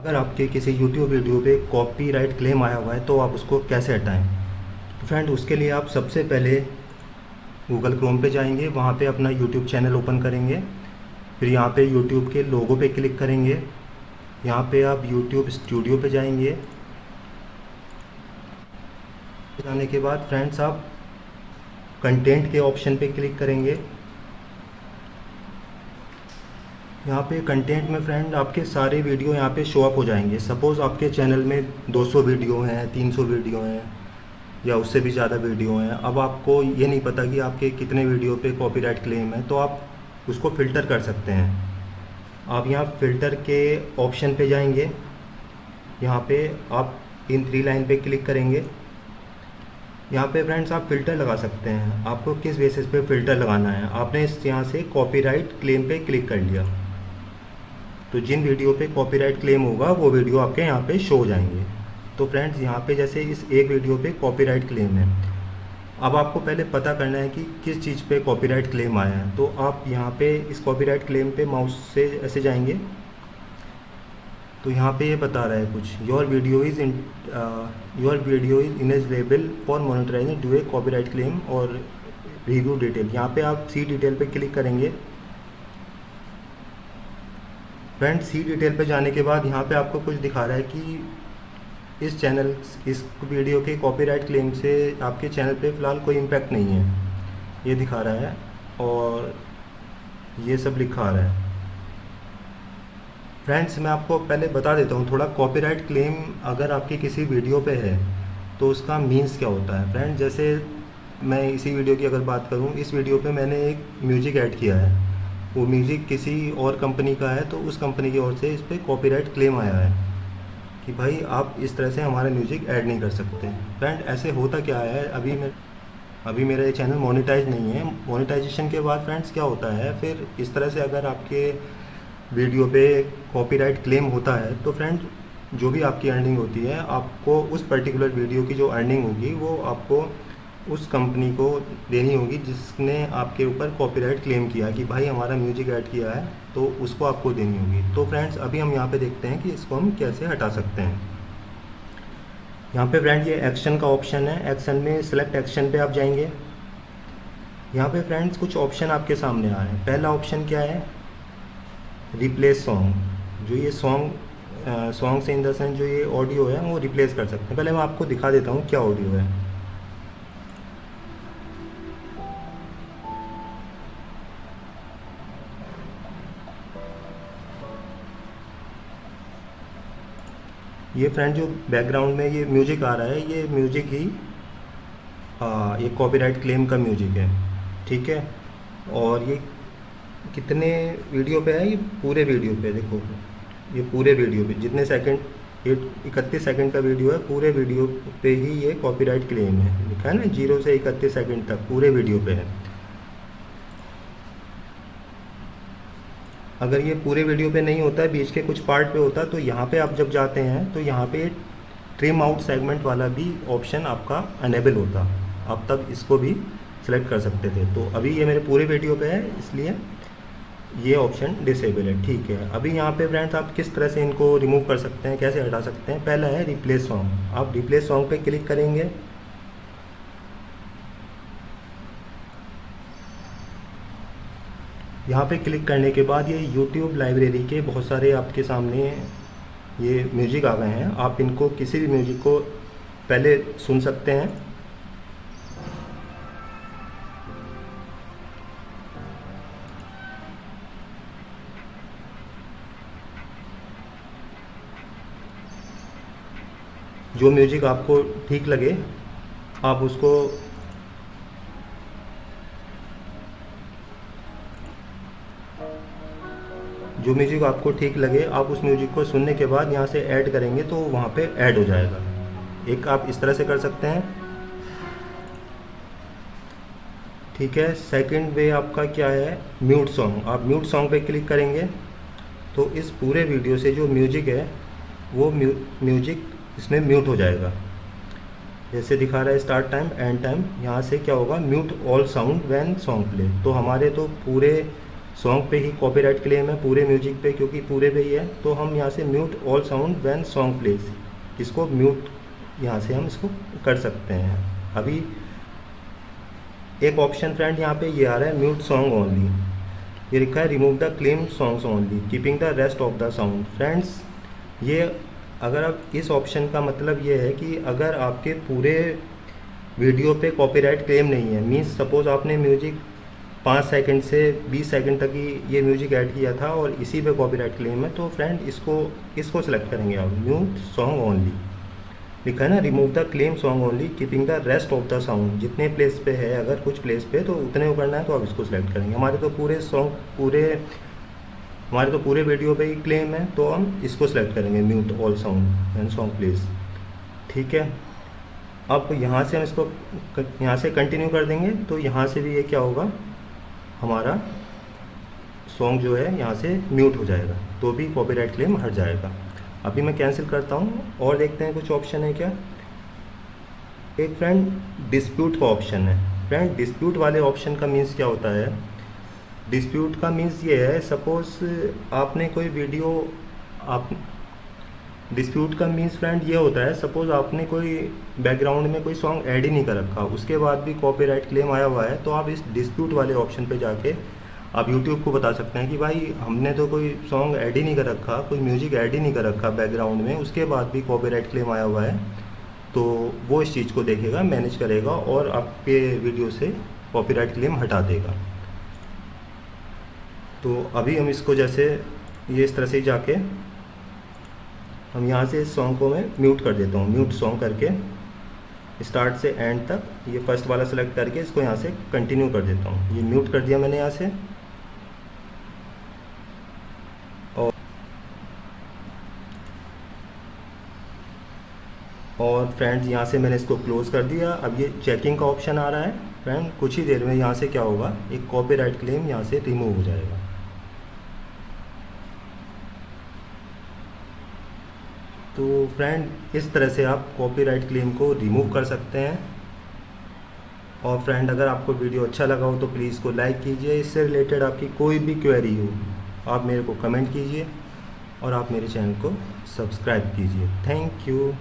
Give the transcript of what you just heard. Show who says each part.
Speaker 1: अगर आपके किसी यूट्यूब वीडियो पे कॉपीराइट क्लेम आया हुआ है तो आप उसको कैसे हटाएँ? फ्रेंड उसके लिए आप सबसे पहले गूगल क्रोम पे जाएँगे, वहाँ पे अपना यूट्यूब चैनल ओपन करेंगे, फिर यहाँ पे यूट्यूब के लोगो पे क्लिक करेंगे, यहाँ पे आप यूट्यूब स्टूडियो पे जाएँगे। जाने के बाद फ्रेंड्स आप कंटेंट के ऑप्शन पे क्लिक करेंगे। यहाँ पे कंटेंट में फ्रेंड आपके सारे वीडियो यहाँ पे शो अप हो जाएँगे। सपोज़ आपके चैनल में 200 वीडियो हैं 300 वीडियो हैं, या उससे भी ज़्यादा वीडियो हैं। अब आपको ये नहीं पता कि आपके कितने वीडियो पे कॉपीराइट क्लेम है तो आप उसको फ़िल्टर कर सकते हैं। आप यहाँ फ़िल्टर के ऑप्शन पे जाएँगे। यहाँ पे आप इन थ्री लाइन पे क्लिक करेंगे। यहाँ पे फ्रेंड्स आप फ़िल्टर लगा सकते हैं। आपको किस बेसिस पे फ़िल्टर लगाना है? आपने इस यहाँ से कॉपीराइट क्लेम पे क्लिक कर लिया। तो जिन वीडियो पे कॉपीराइट क्लेम होगा, वो वीडियो आपके यहाँ पे शो हो जाएँगे। तो फ्रेंड्स यहाँ पे जैसे इस एक वीडियो पे कॉपीराइट क्लेम है। अब आपको पहले पता करना है कि किस चीज़ पे कॉपीराइट क्लेम आया है। तो आप यहाँ पे इस कॉपीराइट क्लेम पे माउस से ऐसे जाएँगे। तो यहाँ पे ये बता रहा है कुछ। Your video is in your video is ineligible for monetizing do a copyright claim और रिव्यू डिटेल यहाँ पे आप सी डिटेल पे क्लिक करेंगे। फ्रेंड सी डिटेल पे जाने के बाद यहाँ पे आपको कुछ दिखा रहा है कि इस चैनल, इस वीडियो के कॉपीराइट क्लेम से आपके चैनल पे फ़िलहाल कोई इम्पैक्ट नहीं है। ये दिखा रहा है और ये सब लिखा रहा है। फ्रेंड्स, मैं आपको पहले बता देता हूँ, थोड़ा कॉपीराइट क्लेम अगर आपकी किसी वीडियो पे है तो उसका मीन्स क्या होता है? फ्रेंड जैसे मैं इसी वीडियो की अगर बात करूँ, इस वीडियो पे मैंने एक म्यूज़िक ऐड किया है। वो म्यूज़िक किसी और कंपनी का है तो उस कंपनी की ओर से इस पर कॉपीराइट क्लेम आया है कि भाई आप इस तरह से हमारा म्यूज़िक ऐड नहीं कर सकते। फ्रेंड ऐसे होता क्या है? अभी मैं, अभी मेरा ये चैनल मोनेटाइज नहीं है। मोनेटाइजेशन के बाद फ्रेंड्स क्या होता है? फिर इस तरह से अगर आपके वीडियो पे कॉपीराइट क्लेम होता है तो फ्रेंड जो भी आपकी अर्निंग होती है, आपको उस पर्टिकुलर वीडियो की जो अर्निंग होगी, वो आपको उस कंपनी को देनी होगी जिसने आपके ऊपर कॉपीराइट क्लेम किया कि भाई हमारा म्यूज़िक ऐड किया है तो उसको आपको देनी होगी। तो फ्रेंड्स अभी हम यहाँ पे देखते हैं कि इसको हम कैसे हटा सकते हैं। यहाँ पे फ्रेंड ये एक्शन का ऑप्शन है। एक्शन में सिलेक्ट एक्शन पे आप जाएँगे। यहाँ पे फ्रेंड्स कुछ ऑप्शन आपके सामने आ रहे हैं। पहला ऑप्शन क्या है? रिप्लेस सॉन्ग जो ये सॉन्ग सॉन्ग से इन द सेंस जो ये ऑडियो है, वो रिप्लेस कर सकते हैं। पहले मैं आपको दिखा देता हूँ क्या ऑडियो है। ये फ्रेंड जो बैकग्राउंड में ये म्यूज़िक आ रहा है ये म्यूज़िक ही आ, ये कॉपीराइट क्लेम का म्यूज़िक है ठीक है? और ये कितने वीडियो पे है? ये पूरे वीडियो पे देखो ये पूरे वीडियो पे जितने सेकंड ये इकतीस सेकंड का वीडियो है पूरे वीडियो पे ही ये कॉपीराइट क्लेम है लिखा है ना? ज़ीरो से इकतीस सेकंड तक पूरे वीडियो पे है। अगर ये पूरे वीडियो पे नहीं होता है बीच के कुछ पार्ट पे होता है तो यहाँ पे आप जब जाते हैं तो यहाँ पे ट्रिम आउट सेगमेंट वाला भी ऑप्शन आपका अनेबल होता। आप तब इसको भी सिलेक्ट कर सकते थे। तो अभी ये मेरे पूरे वीडियो पे है, इसलिए ये ऑप्शन डिसेबल है। ठीक है, अभी यहाँ पे फ्रेंड्स आप किस तरह से इनको रिमूव कर सकते हैं, कैसे हटा सकते हैं? पहला है रिप्लेस सॉन्ग आप रिप्लेस सॉन्ग पे क्लिक करेंगे यहाँ पे क्लिक करने के बाद ये यूट्यूब लाइब्रेरी के बहुत सारे आपके सामने ये म्यूज़िक आ गए हैं। आप इनको किसी भी म्यूज़िक को पहले सुन सकते हैं। जो म्यूज़िक आपको ठीक लगे, आप उसको जो म्यूज़िक आपको ठीक लगे, आप उस म्यूज़िक को सुनने के बाद यहाँ से ऐड करेंगे तो वहाँ पे ऐड हो जाएगा। एक आप इस तरह से कर सकते हैं। ठीक है सेकंड वे आपका क्या है? म्यूट सॉन्ग आप म्यूट सॉन्ग पे क्लिक करेंगे तो इस पूरे वीडियो से जो म्यूज़िक है, वो म्यूज़िक इसमें म्यूट हो जाएगा। जैसे दिखा रहा है स्टार्ट टाइम एंड टाइम यहाँ से क्या होगा? Mute all sound when song play तो हमारे तो पूरे सॉन्ग पे ही कॉपीराइट क्लेम है पूरे म्यूज़िक पे, क्योंकि पूरे पे ही है तो हम यहाँ से mute all sound when song plays इसको म्यूट यहाँ से हम इसको कर सकते हैं। अभी एक ऑप्शन फ्रेंड यहाँ पे ये आ रहा है म्यूट सॉन्ग ओनली ये लिखा है remove the claim songs only keeping the rest of the sound friends ये अगर आप इस ऑप्शन का मतलब ये है कि अगर आपके पूरे वीडियो पे कॉपीराइट क्लेम नहीं है मीन्स सपोज़ आपने म्यूज़िक पाँच सेकंड से बीस सेकंड तक ही ये म्यूज़िक ऐड किया था और इसी पे कॉपीराइट क्लेम है। तो फ्रेंड इसको इसको सेलेक्ट करेंगे आप। म्यूट सॉन्ग ओनली लिखा है ना remove the claim song only keeping the rest of the sound जितने प्लेस पे है, अगर कुछ प्लेस पे तो उतने को करना है तो आप इसको सेलेक्ट करेंगे। हमारे तो पूरे सॉन्ग पूरे, हमारे तो पूरे वीडियो पे ही क्लेम है तो हम इसको सेलेक्ट करेंगे। Mute all sound and song plays ठीक है? अब यहाँ से हम इसको, यहाँ से कंटिन्यू कर देंगे तो यहाँ से भी ये क्या होगा? हमारा सॉन्ग जो है यहाँ से म्यूट हो जाएगा। तो भी कॉपीराइट क्लेम हट जाएगा। अभी मैं कैंसिल करता हूँ और देखते हैं कुछ ऑप्शन है क्या? एक फ्रेंड डिस्प्यूट का ऑप्शन है। फ्रेंड डिस्प्यूट वाले ऑप्शन का मीन्स क्या होता है? डिस्प्यूट का मीन्स ये है सपोज़ आपने कोई वीडियो आप डिस्प्यूट का मीन्स फ्रेंड ये होता है सपोज़ आपने कोई बैकग्राउंड में कोई सॉन्ग ऐड ही नहीं कर रखा, उसके बाद भी कॉपीराइट क्लेम आया हुआ है तो आप इस डिस्प्यूट वाले ऑप्शन पे जाके आप यूट्यूब को बता सकते हैं कि भाई हमने तो कोई सॉन्ग ऐड ही नहीं कर रखा, कोई म्यूज़िक ऐड ही नहीं कर रखा बैकग्राउंड में, उसके बाद भी कॉपीराइट क्लेम आया हुआ है तो वो इस चीज़ को देखेगा मैनेज करेगा और आपके वीडियो से कॉपीराइट क्लेम हटा देगा। तो अभी हम इसको जैसे ये इस तरह से जाके हम यहाँ से इस सॉन्ग को मैं म्यूट कर देता हूँ। म्यूट सॉन्ग करके स्टार्ट से एंड तक ये फ़र्स्ट वाला सेलेक्ट करके इसको यहाँ से कंटिन्यू कर देता हूँ। ये म्यूट कर दिया मैंने यहाँ से। और और फ्रेंड्स यहाँ से मैंने इसको क्लोज़ कर दिया। अब ये चेकिंग का ऑप्शन आ रहा है। फ्रेंड कुछ ही देर में यहाँ से क्या होगा? एक कॉपीराइट क्लेम यहाँ से रिमूव हो जाएगा। तो फ्रेंड इस तरह से आप कॉपीराइट क्लेम को रिमूव कर सकते हैं। और फ्रेंड अगर आपको वीडियो अच्छा लगा हो तो प्लीज़ को लाइक कीजिए। इससे रिलेटेड आपकी कोई भी क्वेरी हो, आप मेरे को कमेंट कीजिए और आप मेरे चैनल को सब्सक्राइब कीजिए। Thank you